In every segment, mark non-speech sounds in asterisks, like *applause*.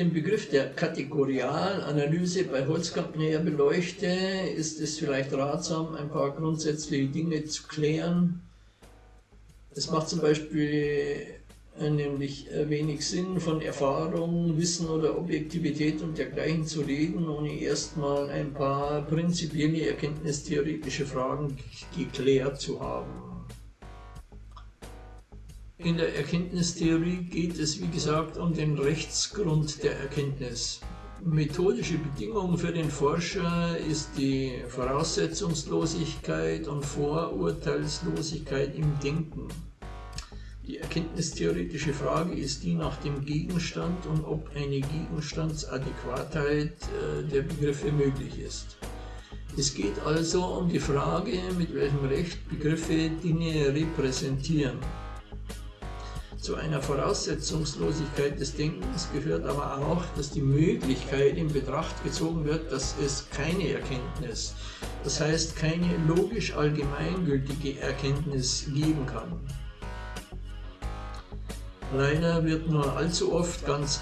Den Begriff der Kategorialanalyse bei Holzkamp näher beleuchte, ist es vielleicht ratsam, ein paar grundsätzliche Dinge zu klären. Es macht zum Beispiel äh, nämlich wenig Sinn, von Erfahrung, Wissen oder Objektivität und dergleichen zu reden, ohne erstmal ein paar prinzipielle erkenntnistheoretische Fragen geklärt zu haben. In der Erkenntnistheorie geht es, wie gesagt, um den Rechtsgrund der Erkenntnis. Methodische Bedingung für den Forscher ist die Voraussetzungslosigkeit und Vorurteilslosigkeit im Denken. Die erkenntnistheoretische Frage ist die nach dem Gegenstand und ob eine Gegenstandsadäquatheit äh, der Begriffe möglich ist. Es geht also um die Frage, mit welchem Recht Begriffe Dinge repräsentieren. Zu einer Voraussetzungslosigkeit des Denkens gehört aber auch, dass die Möglichkeit in Betracht gezogen wird, dass es keine Erkenntnis, das heißt keine logisch allgemeingültige Erkenntnis geben kann. Leider wird nur allzu oft ganz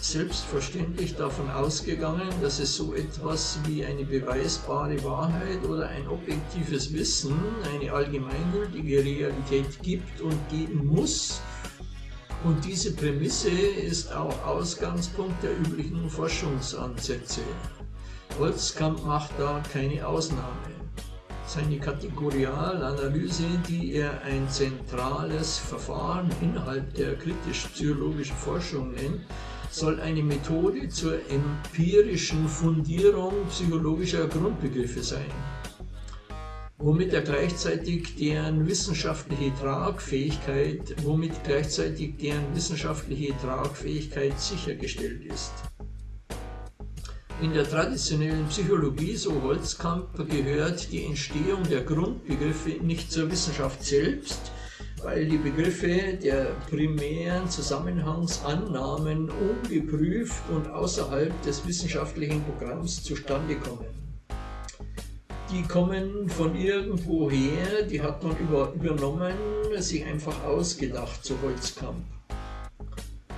selbstverständlich davon ausgegangen, dass es so etwas wie eine beweisbare Wahrheit oder ein objektives Wissen, eine allgemeingültige Realität gibt und geben muss, und diese Prämisse ist auch Ausgangspunkt der üblichen Forschungsansätze. Holzkamp macht da keine Ausnahme. Seine Kategorialanalyse, die er ein zentrales Verfahren innerhalb der kritisch-psychologischen Forschung nennt, soll eine Methode zur empirischen Fundierung psychologischer Grundbegriffe sein womit er gleichzeitig deren wissenschaftliche Tragfähigkeit, womit gleichzeitig deren wissenschaftliche Tragfähigkeit sichergestellt ist. In der traditionellen Psychologie, so Holzkamp, gehört die Entstehung der Grundbegriffe nicht zur Wissenschaft selbst, weil die Begriffe der primären Zusammenhangsannahmen ungeprüft und außerhalb des wissenschaftlichen Programms zustande kommen die kommen von irgendwoher, die hat man über, übernommen, sich einfach ausgedacht zu Holzkamp.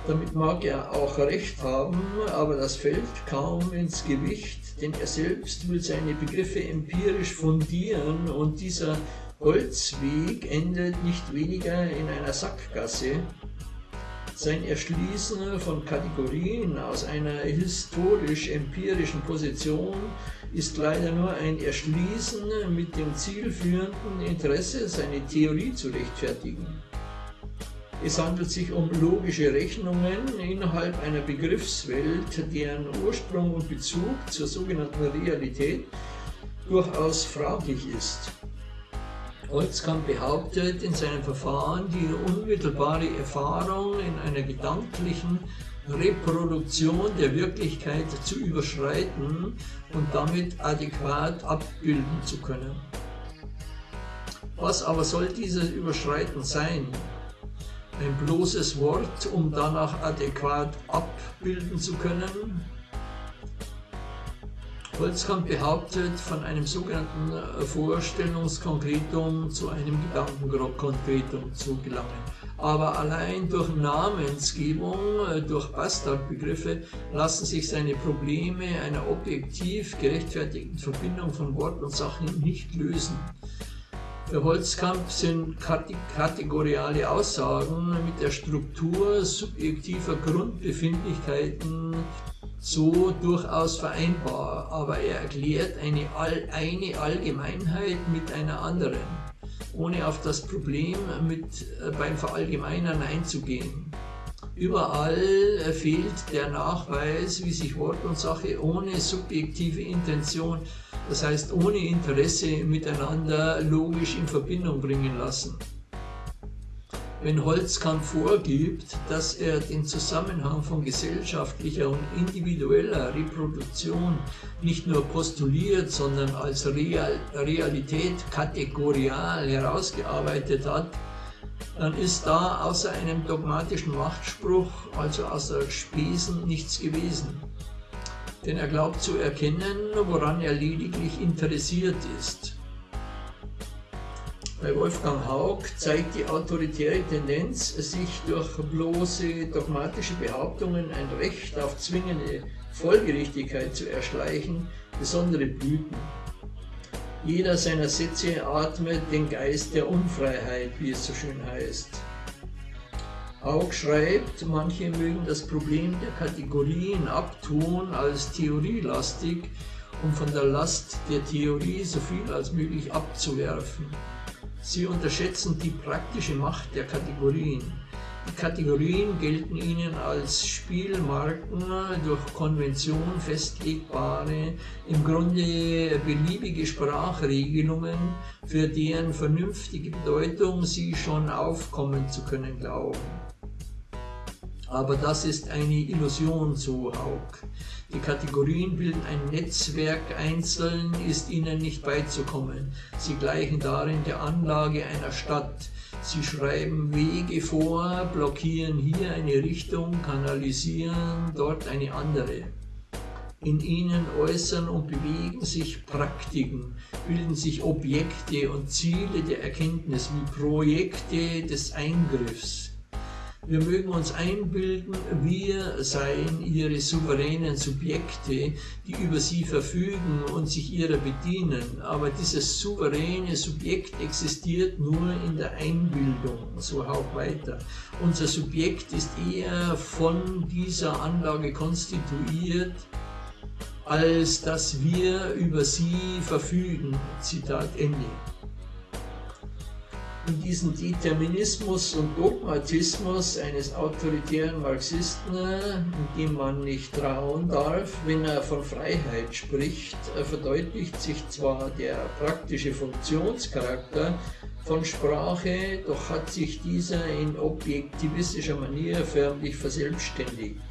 Damit mag er auch recht haben, aber das fällt kaum ins Gewicht, denn er selbst will seine Begriffe empirisch fundieren und dieser Holzweg endet nicht weniger in einer Sackgasse, sein Erschließen von Kategorien aus einer historisch-empirischen Position ist leider nur ein Erschließen mit dem zielführenden Interesse, seine Theorie zu rechtfertigen. Es handelt sich um logische Rechnungen innerhalb einer Begriffswelt, deren Ursprung und Bezug zur sogenannten Realität durchaus fraglich ist. Holzkamp behauptet in seinem Verfahren, die unmittelbare Erfahrung in einer gedanklichen Reproduktion der Wirklichkeit zu überschreiten und damit adäquat abbilden zu können. Was aber soll dieses Überschreiten sein? Ein bloßes Wort, um danach adäquat abbilden zu können? Holzkamp behauptet, von einem sogenannten äh, Vorstellungskonkretum zu einem Gedankenkonkretum zu gelangen. Aber allein durch Namensgebung, äh, durch Bastardbegriffe lassen sich seine Probleme einer objektiv gerechtfertigten Verbindung von Wort und Sachen nicht lösen. Für Holzkamp sind kategoriale Aussagen mit der Struktur subjektiver Grundbefindlichkeiten so durchaus vereinbar, aber er erklärt eine, eine Allgemeinheit mit einer anderen, ohne auf das Problem mit, äh, beim Verallgemeinern einzugehen. Überall äh, fehlt der Nachweis, wie sich Wort und Sache ohne subjektive Intention, das heißt ohne Interesse miteinander logisch in Verbindung bringen lassen. Wenn Holzkamp vorgibt, dass er den Zusammenhang von gesellschaftlicher und individueller Reproduktion nicht nur postuliert, sondern als Real Realität kategorial herausgearbeitet hat, dann ist da außer einem dogmatischen Machtspruch, also außer Spesen, nichts gewesen. Denn er glaubt zu erkennen, woran er lediglich interessiert ist. Bei Wolfgang Haug zeigt die autoritäre Tendenz, sich durch bloße dogmatische Behauptungen ein Recht auf zwingende Folgerichtigkeit zu erschleichen, besondere Blüten. Jeder seiner Sätze atmet den Geist der Unfreiheit, wie es so schön heißt. Haug schreibt, manche mögen das Problem der Kategorien abtun als theorielastig, um von der Last der Theorie so viel als möglich abzuwerfen. Sie unterschätzen die praktische Macht der Kategorien. Die Kategorien gelten ihnen als Spielmarken durch Konvention festlegbare, im Grunde beliebige Sprachregelungen, für deren vernünftige Bedeutung sie schon aufkommen zu können glauben. Aber das ist eine Illusion, so Haug. Die Kategorien bilden ein Netzwerk, einzeln ist ihnen nicht beizukommen. Sie gleichen darin der Anlage einer Stadt. Sie schreiben Wege vor, blockieren hier eine Richtung, kanalisieren dort eine andere. In ihnen äußern und bewegen sich Praktiken, bilden sich Objekte und Ziele der Erkenntnis wie Projekte des Eingriffs. Wir mögen uns einbilden, wir seien ihre souveränen Subjekte, die über sie verfügen und sich ihrer bedienen. Aber dieses souveräne Subjekt existiert nur in der Einbildung, so auch weiter. Unser Subjekt ist eher von dieser Anlage konstituiert, als dass wir über sie verfügen. Zitat Ende in diesen Determinismus und Dogmatismus eines autoritären Marxisten, dem man nicht trauen darf, wenn er von Freiheit spricht, verdeutlicht sich zwar der praktische Funktionscharakter von Sprache, doch hat sich dieser in objektivistischer Manier förmlich verselbstständigt,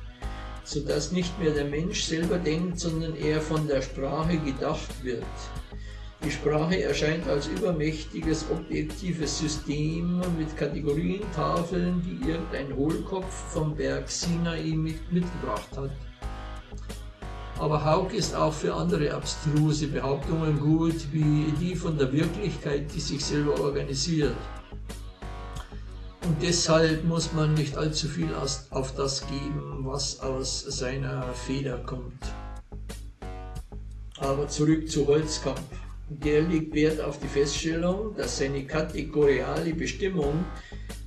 sodass nicht mehr der Mensch selber denkt, sondern er von der Sprache gedacht wird. Die Sprache erscheint als übermächtiges objektives System mit Kategorientafeln, die irgendein Hohlkopf vom Berg Sinai mitgebracht hat. Aber Haug ist auch für andere abstruse Behauptungen gut, wie die von der Wirklichkeit, die sich selber organisiert. Und deshalb muss man nicht allzu viel auf das geben, was aus seiner Feder kommt. Aber zurück zu Holzkamp. Der legt Wert auf die Feststellung, dass seine kategoriale Bestimmung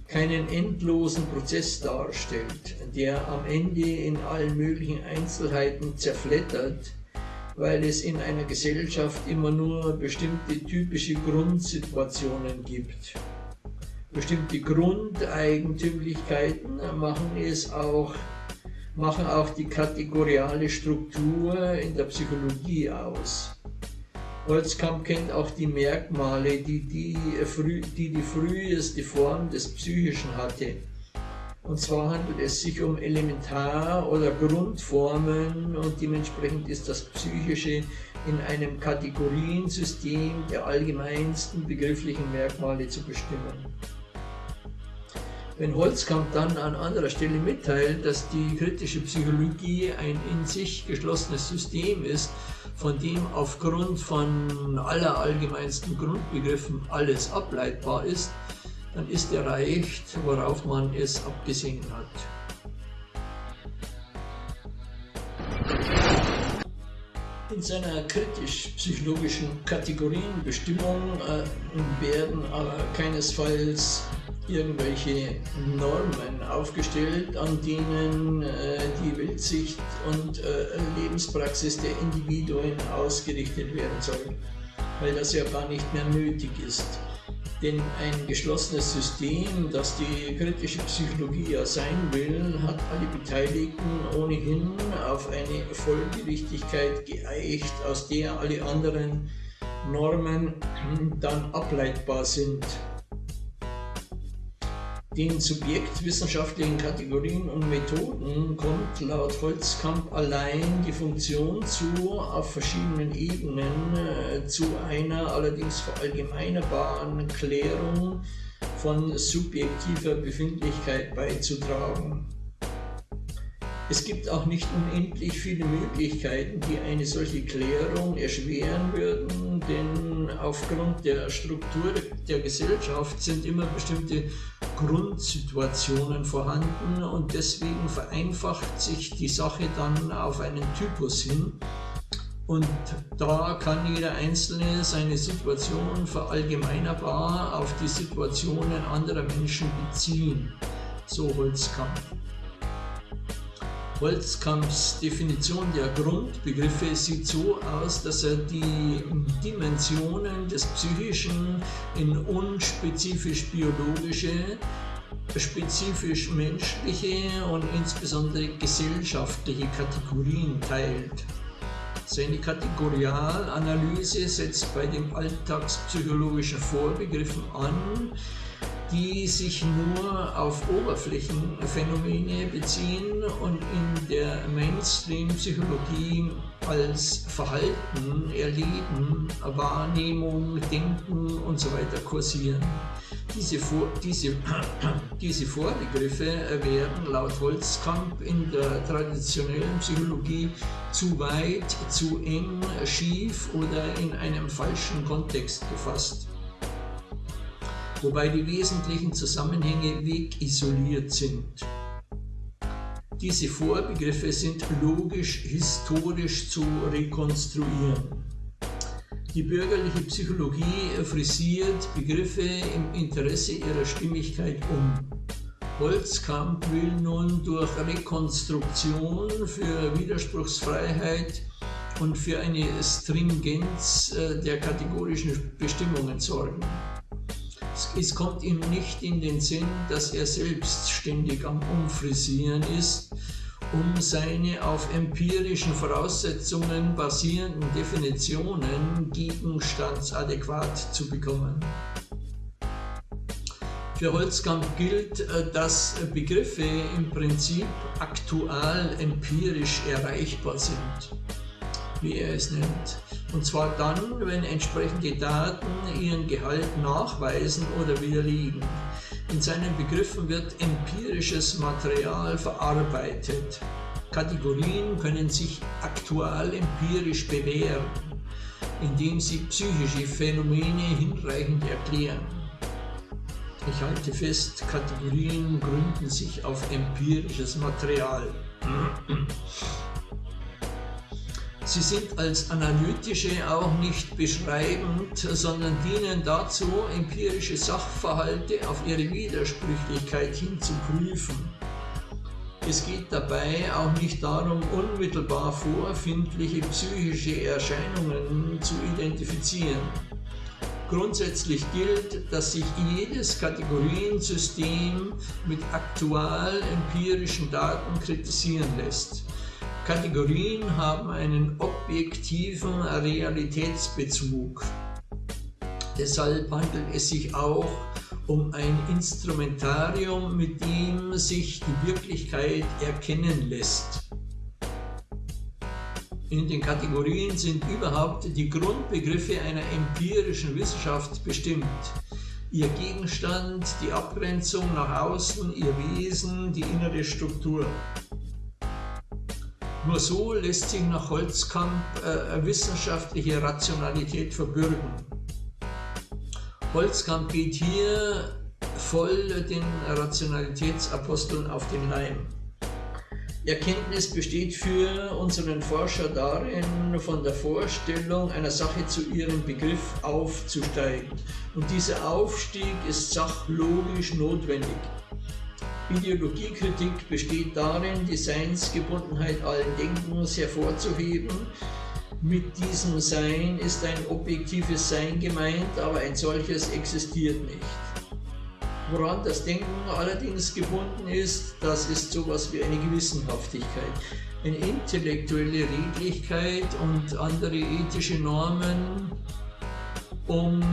keinen endlosen Prozess darstellt, der am Ende in allen möglichen Einzelheiten zerflettert, weil es in einer Gesellschaft immer nur bestimmte typische Grundsituationen gibt. Bestimmte Grundeigentümlichkeiten machen es auch machen auch die kategoriale Struktur in der Psychologie aus. Holzkamp kennt auch die Merkmale, die die, die die früheste Form des Psychischen hatte. Und zwar handelt es sich um Elementar- oder Grundformen und dementsprechend ist das Psychische in einem Kategoriensystem der allgemeinsten begrifflichen Merkmale zu bestimmen. Wenn Holzkamp dann an anderer Stelle mitteilt, dass die kritische Psychologie ein in sich geschlossenes System ist, von dem aufgrund von aller allgemeinsten Grundbegriffen alles ableitbar ist, dann ist erreicht, worauf man es abgesehen hat. In seiner kritisch-psychologischen Kategorienbestimmung äh, werden aber keinesfalls irgendwelche Normen aufgestellt, an denen äh, die Weltsicht und äh, Lebenspraxis der Individuen ausgerichtet werden soll, weil das ja gar nicht mehr nötig ist. Denn ein geschlossenes System, das die kritische Psychologie ja sein will, hat alle Beteiligten ohnehin auf eine Folgerichtigkeit geeicht, aus der alle anderen Normen dann ableitbar sind. Den subjektwissenschaftlichen Kategorien und Methoden kommt laut Holzkamp allein die Funktion zu, auf verschiedenen Ebenen äh, zu einer allerdings verallgemeinerbaren Klärung von subjektiver Befindlichkeit beizutragen. Es gibt auch nicht unendlich viele Möglichkeiten, die eine solche Klärung erschweren würden, denn aufgrund der Struktur der Gesellschaft sind immer bestimmte Grundsituationen vorhanden und deswegen vereinfacht sich die Sache dann auf einen Typus hin. Und da kann jeder Einzelne seine Situation verallgemeinerbar auf die Situationen anderer Menschen beziehen. So Holzkampf. Holzkamps Definition der Grundbegriffe sieht so aus, dass er die Dimensionen des Psychischen in unspezifisch biologische, spezifisch menschliche und insbesondere gesellschaftliche Kategorien teilt. Seine Kategorialanalyse setzt bei den alltagspsychologischen Vorbegriffen an, die sich nur auf Oberflächenphänomene beziehen und in der Mainstream-Psychologie als Verhalten, Erleben, Wahrnehmung, Denken und so weiter kursieren. Diese, Vor diese, *clears throat* diese Vorbegriffe werden laut Holzkamp in der traditionellen Psychologie zu weit, zu eng, schief oder in einem falschen Kontext gefasst wobei die wesentlichen Zusammenhänge wegisoliert sind. Diese Vorbegriffe sind logisch-historisch zu rekonstruieren. Die bürgerliche Psychologie frisiert Begriffe im Interesse ihrer Stimmigkeit um. Holzkamp will nun durch Rekonstruktion für Widerspruchsfreiheit und für eine Stringenz äh, der kategorischen Bestimmungen sorgen. Es kommt ihm nicht in den Sinn, dass er selbst ständig am Umfrisieren ist, um seine auf empirischen Voraussetzungen basierenden Definitionen gegenstandsadäquat zu bekommen. Für Holzkamp gilt, äh, dass Begriffe im Prinzip aktual empirisch erreichbar sind, wie er es nennt. Und zwar dann, wenn entsprechende Daten ihren Gehalt nachweisen oder widerlegen. In seinen Begriffen wird empirisches Material verarbeitet. Kategorien können sich aktual empirisch bewähren, indem sie psychische Phänomene hinreichend erklären. Ich halte fest, Kategorien gründen sich auf empirisches Material. Sie sind als analytische auch nicht beschreibend, sondern dienen dazu, empirische Sachverhalte auf ihre Widersprüchlichkeit hin zu prüfen. Es geht dabei auch nicht darum, unmittelbar vorfindliche psychische Erscheinungen zu identifizieren. Grundsätzlich gilt, dass sich jedes Kategoriensystem mit aktual empirischen Daten kritisieren lässt. Kategorien haben einen objektiven Realitätsbezug. Deshalb handelt es sich auch um ein Instrumentarium, mit dem sich die Wirklichkeit erkennen lässt. In den Kategorien sind überhaupt die Grundbegriffe einer empirischen Wissenschaft bestimmt. Ihr Gegenstand, die Abgrenzung nach außen, ihr Wesen, die innere Struktur. Nur so lässt sich nach Holzkamp äh, wissenschaftliche Rationalität verbürgen. Holzkamp geht hier voll den Rationalitätsaposteln auf den Leim. Erkenntnis besteht für unseren Forscher darin, von der Vorstellung einer Sache zu ihrem Begriff aufzusteigen. Und dieser Aufstieg ist sachlogisch notwendig. Ideologiekritik besteht darin, die Seinsgebundenheit allen Denkens hervorzuheben. Mit diesem Sein ist ein objektives Sein gemeint, aber ein solches existiert nicht. Woran das Denken allerdings gebunden ist, das ist sowas wie eine Gewissenhaftigkeit, eine intellektuelle Redlichkeit und andere ethische Normen, um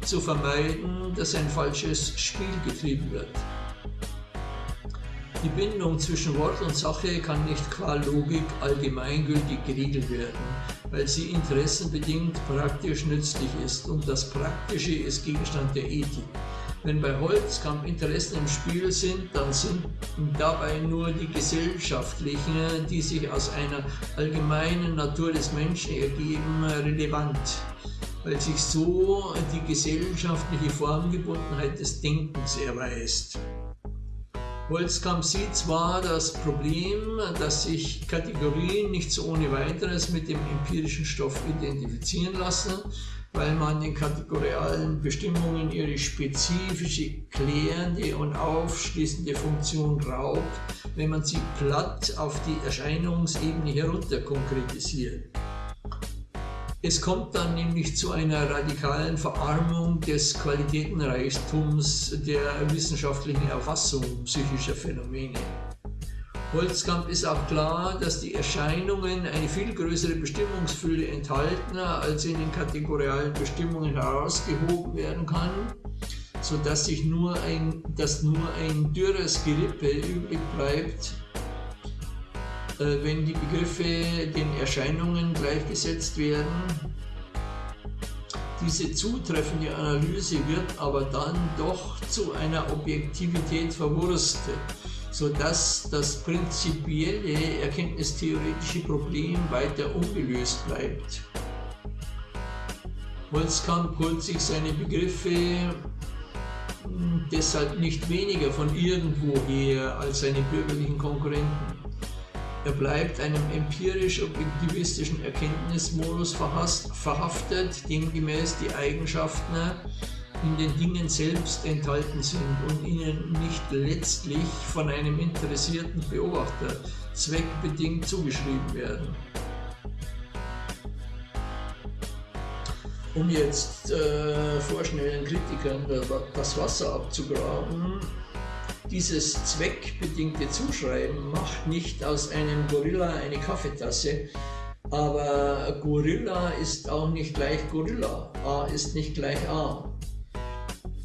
zu vermeiden, dass ein falsches Spiel getrieben wird. Die Bindung zwischen Wort und Sache kann nicht qua Logik allgemeingültig geregelt werden, weil sie interessenbedingt praktisch nützlich ist und das Praktische ist Gegenstand der Ethik. Wenn bei Holzkamp Interessen im Spiel sind, dann sind dabei nur die gesellschaftlichen, die sich aus einer allgemeinen Natur des Menschen ergeben, relevant, weil sich so die gesellschaftliche Formgebundenheit des Denkens erweist. Holzkamp sieht zwar das Problem, dass sich Kategorien nicht so ohne weiteres mit dem empirischen Stoff identifizieren lassen, weil man den kategorialen Bestimmungen ihre spezifische, klärende und aufschließende Funktion raubt, wenn man sie platt auf die Erscheinungsebene herunter konkretisiert. Es kommt dann nämlich zu einer radikalen Verarmung des Qualitätenreichtums der wissenschaftlichen Erfassung psychischer Phänomene. Holzkamp ist auch klar, dass die Erscheinungen eine viel größere Bestimmungsfülle enthalten, als in den kategorialen Bestimmungen herausgehoben werden kann, sodass sich nur ein, dass nur ein dürres Gerippe übrig bleibt, wenn die Begriffe den Erscheinungen gleichgesetzt werden. Diese zutreffende Analyse wird aber dann doch zu einer Objektivität verwurstet, sodass das prinzipielle erkenntnistheoretische Problem weiter ungelöst bleibt. Holzkamp holt sich seine Begriffe hm, deshalb nicht weniger von irgendwoher als seine bürgerlichen Konkurrenten. Er bleibt einem empirisch-objektivistischen Erkenntnismodus verhaftet, demgemäß die Eigenschaften in den Dingen selbst enthalten sind und ihnen nicht letztlich von einem interessierten Beobachter zweckbedingt zugeschrieben werden. Um jetzt äh, vorschnellen Kritikern das Wasser abzugraben, dieses zweckbedingte Zuschreiben macht nicht aus einem Gorilla eine Kaffeetasse, aber Gorilla ist auch nicht gleich Gorilla, A ist nicht gleich A.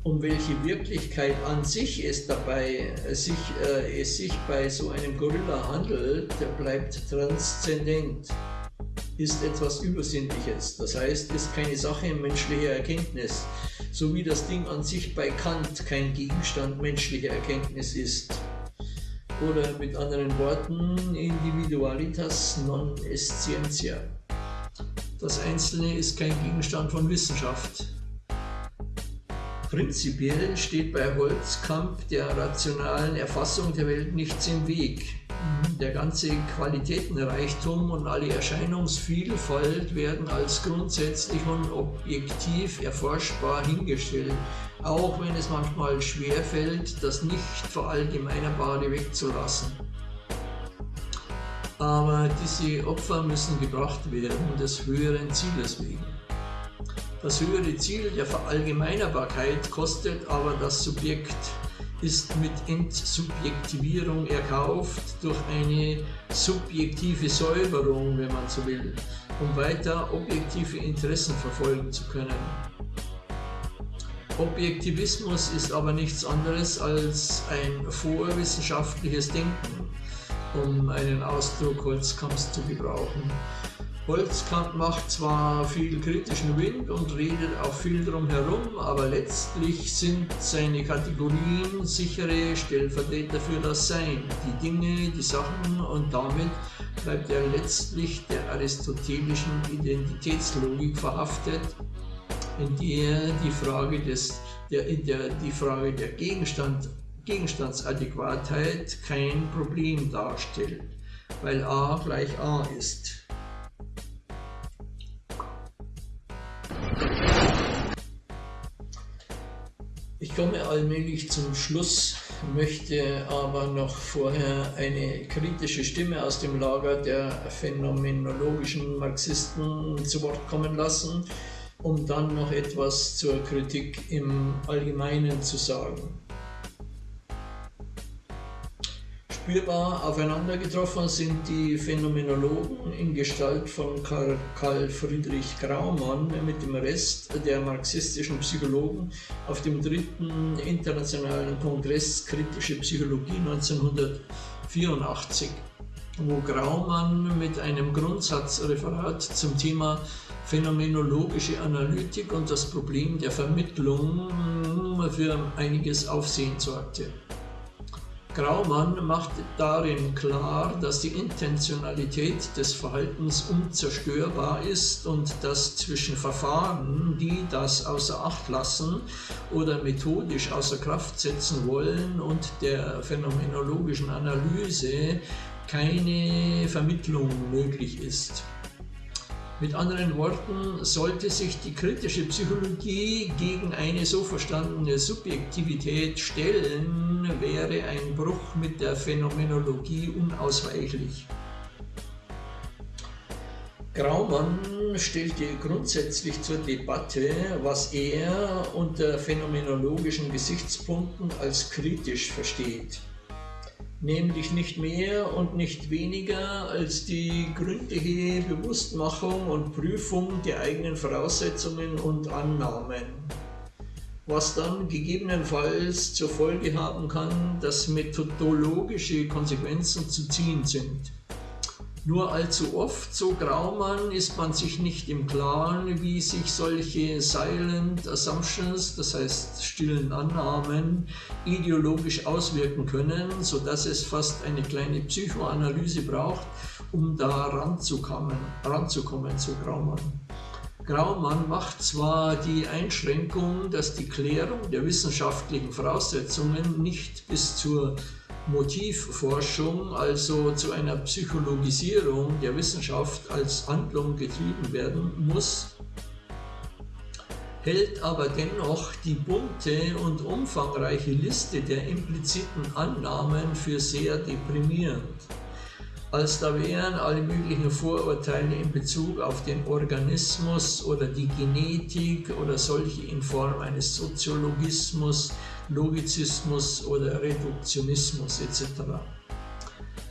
Um welche Wirklichkeit an sich es dabei sich, äh, es sich bei so einem Gorilla handelt, bleibt transzendent ist etwas Übersinnliches, das heißt, ist keine Sache menschlicher Erkenntnis, so wie das Ding an sich bei Kant kein Gegenstand menschlicher Erkenntnis ist. Oder mit anderen Worten, Individualitas non est scientia. Das Einzelne ist kein Gegenstand von Wissenschaft. Prinzipiell steht bei Holzkamp der rationalen Erfassung der Welt nichts im Weg. Der ganze Qualitätenreichtum und alle Erscheinungsvielfalt werden als grundsätzlich und objektiv erforschbar hingestellt, auch wenn es manchmal schwerfällt, das nicht verallgemeinerbare wegzulassen. Aber diese Opfer müssen gebracht werden, des höheren Zieles wegen. Das höhere Ziel der Verallgemeinerbarkeit kostet aber das Subjekt ist mit Entsubjektivierung erkauft durch eine subjektive Säuberung, wenn man so will, um weiter objektive Interessen verfolgen zu können. Objektivismus ist aber nichts anderes als ein vorwissenschaftliches Denken, um einen Ausdruck Holzkamps zu gebrauchen. Holzkamp macht zwar viel kritischen Wind und redet auch viel drum herum, aber letztlich sind seine Kategorien sichere Stellvertreter für das Sein, die Dinge, die Sachen und damit bleibt er letztlich der aristotelischen Identitätslogik verhaftet, in der die Frage, des, der, in der die Frage der Gegenstand, Gegenstandsadäquatheit kein Problem darstellt, weil a gleich a ist. Ich komme allmählich zum Schluss, möchte aber noch vorher eine kritische Stimme aus dem Lager der phänomenologischen Marxisten zu Wort kommen lassen, um dann noch etwas zur Kritik im Allgemeinen zu sagen. Spürbar aufeinander getroffen sind die Phänomenologen in Gestalt von Karl Friedrich Graumann mit dem Rest der marxistischen Psychologen auf dem dritten internationalen Kongress Kritische Psychologie 1984, wo Graumann mit einem Grundsatzreferat zum Thema phänomenologische Analytik und das Problem der Vermittlung für einiges Aufsehen sorgte. Graumann macht darin klar, dass die Intentionalität des Verhaltens unzerstörbar ist und dass zwischen Verfahren, die das außer Acht lassen oder methodisch außer Kraft setzen wollen, und der phänomenologischen Analyse keine Vermittlung möglich ist. Mit anderen Worten, sollte sich die kritische Psychologie gegen eine so verstandene Subjektivität stellen, wäre ein Bruch mit der Phänomenologie unausweichlich. Graumann stellte grundsätzlich zur Debatte, was er unter phänomenologischen Gesichtspunkten als kritisch versteht nämlich nicht mehr und nicht weniger als die gründliche Bewusstmachung und Prüfung der eigenen Voraussetzungen und Annahmen, was dann gegebenenfalls zur Folge haben kann, dass methodologische Konsequenzen zu ziehen sind. Nur allzu oft, so Graumann, ist man sich nicht im Klaren, wie sich solche Silent Assumptions, das heißt stillen Annahmen, ideologisch auswirken können, sodass es fast eine kleine Psychoanalyse braucht, um da ranzukommen, ranzukommen so Graumann. Graumann macht zwar die Einschränkung, dass die Klärung der wissenschaftlichen Voraussetzungen nicht bis zur Motivforschung, also zu einer Psychologisierung der Wissenschaft als Handlung getrieben werden muss, hält aber dennoch die bunte und umfangreiche Liste der impliziten Annahmen für sehr deprimierend als da wären alle möglichen Vorurteile in Bezug auf den Organismus oder die Genetik oder solche in Form eines Soziologismus, Logizismus oder Reduktionismus etc.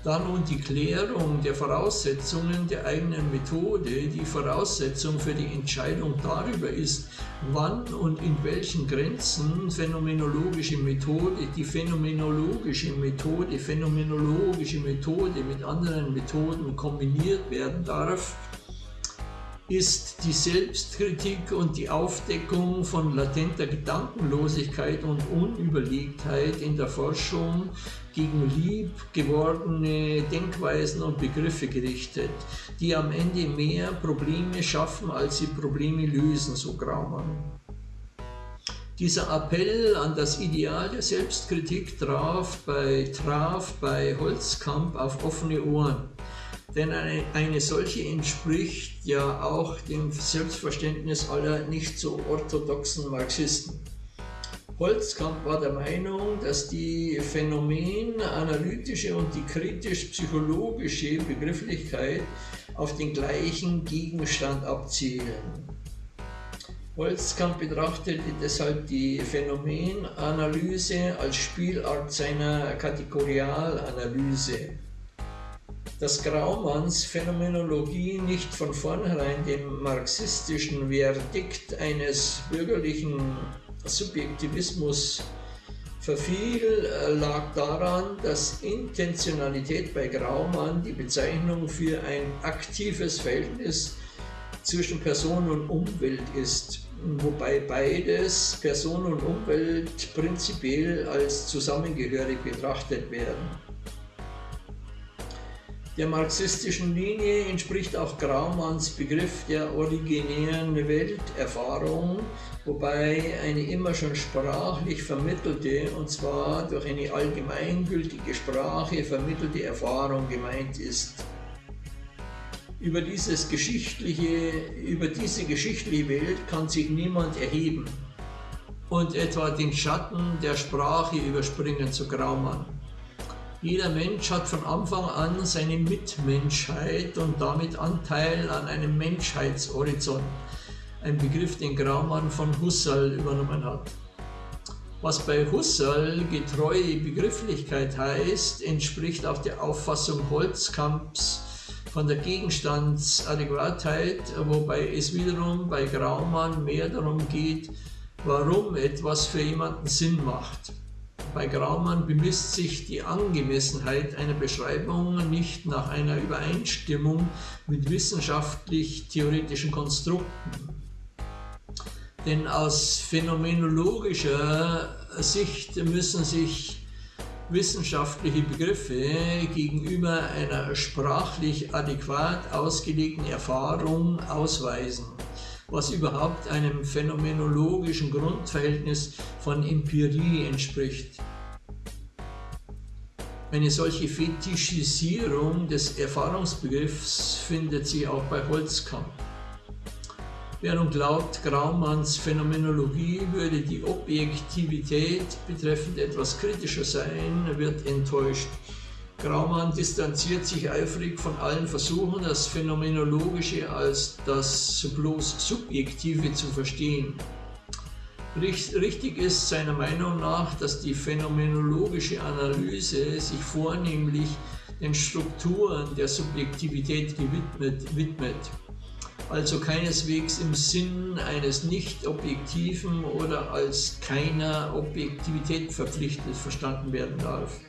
Da nun die Klärung der Voraussetzungen der eigenen Methode die Voraussetzung für die Entscheidung darüber ist, wann und in welchen Grenzen phänomenologische Methode, die phänomenologische Methode, phänomenologische Methode mit anderen Methoden kombiniert werden darf, ist die Selbstkritik und die Aufdeckung von latenter Gedankenlosigkeit und Unüberlegtheit in der Forschung gegen lieb gewordene Denkweisen und Begriffe gerichtet, die am Ende mehr Probleme schaffen, als sie Probleme lösen, so Graumann. Dieser Appell an das Ideal der Selbstkritik traf bei, traf bei Holzkamp auf offene Ohren denn eine, eine solche entspricht ja auch dem Selbstverständnis aller nicht so orthodoxen Marxisten. Holzkamp war der Meinung, dass die phänomenanalytische und die kritisch-psychologische Begrifflichkeit auf den gleichen Gegenstand abzielen. Holzkamp betrachtete deshalb die Phänomenanalyse als Spielart seiner Kategorialanalyse dass Graumanns Phänomenologie nicht von vornherein dem marxistischen Verdikt eines bürgerlichen Subjektivismus verfiel, lag daran, dass Intentionalität bei Graumann die Bezeichnung für ein aktives Verhältnis zwischen Person und Umwelt ist, wobei beides, Person und Umwelt, prinzipiell als zusammengehörig betrachtet werden. Der marxistischen Linie entspricht auch Graumanns Begriff der originären Welterfahrung, wobei eine immer schon sprachlich vermittelte, und zwar durch eine allgemeingültige Sprache vermittelte Erfahrung gemeint ist. Über, dieses geschichtliche, über diese geschichtliche Welt kann sich niemand erheben und etwa den Schatten der Sprache überspringen zu Graumann. Jeder Mensch hat von Anfang an seine Mitmenschheit und damit Anteil an einem Menschheitshorizont, ein Begriff, den Graumann von Husserl übernommen hat. Was bei Husserl getreue Begrifflichkeit heißt, entspricht auch der Auffassung Holzkamps von der Gegenstandsadäquatheit, wobei es wiederum bei Graumann mehr darum geht, warum etwas für jemanden Sinn macht. Bei Graumann bemisst sich die Angemessenheit einer Beschreibung nicht nach einer Übereinstimmung mit wissenschaftlich-theoretischen Konstrukten. Denn aus phänomenologischer Sicht müssen sich wissenschaftliche Begriffe gegenüber einer sprachlich adäquat ausgelegten Erfahrung ausweisen, was überhaupt einem phänomenologischen Grundverhältnis von Empirie entspricht. Eine solche Fetischisierung des Erfahrungsbegriffs findet sich auch bei Holzkamp. Wer nun glaubt, Graumanns Phänomenologie würde die Objektivität betreffend etwas kritischer sein, wird enttäuscht. Graumann distanziert sich eifrig von allen Versuchen, das Phänomenologische als das bloß Subjektive zu verstehen. Richtig ist seiner Meinung nach, dass die phänomenologische Analyse sich vornehmlich den Strukturen der Subjektivität gewidmet, widmet also keineswegs im Sinn eines nicht objektiven oder als keiner Objektivität verpflichtet verstanden werden darf.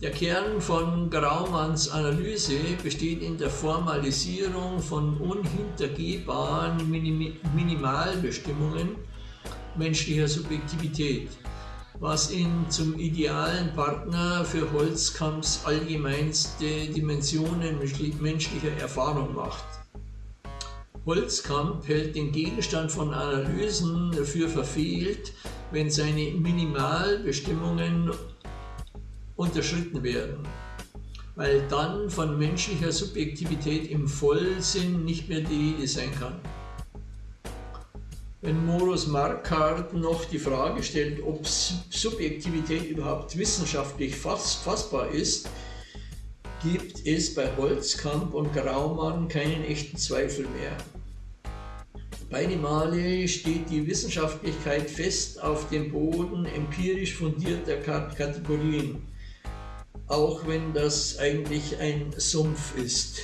Der Kern von Graumanns Analyse besteht in der Formalisierung von unhintergehbaren Minimalbestimmungen menschlicher Subjektivität was ihn zum idealen Partner für Holzkamps allgemeinste Dimensionen menschlicher Erfahrung macht. Holzkamp hält den Gegenstand von Analysen für verfehlt, wenn seine Minimalbestimmungen unterschritten werden, weil dann von menschlicher Subjektivität im Vollsinn nicht mehr die Rede sein kann. Wenn Morus Marquardt noch die Frage stellt, ob Subjektivität überhaupt wissenschaftlich fass fassbar ist, gibt es bei Holzkamp und Graumann keinen echten Zweifel mehr. Beide Male steht die Wissenschaftlichkeit fest auf dem Boden empirisch fundierter Kategorien, auch wenn das eigentlich ein Sumpf ist.